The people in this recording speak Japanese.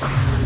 あっ。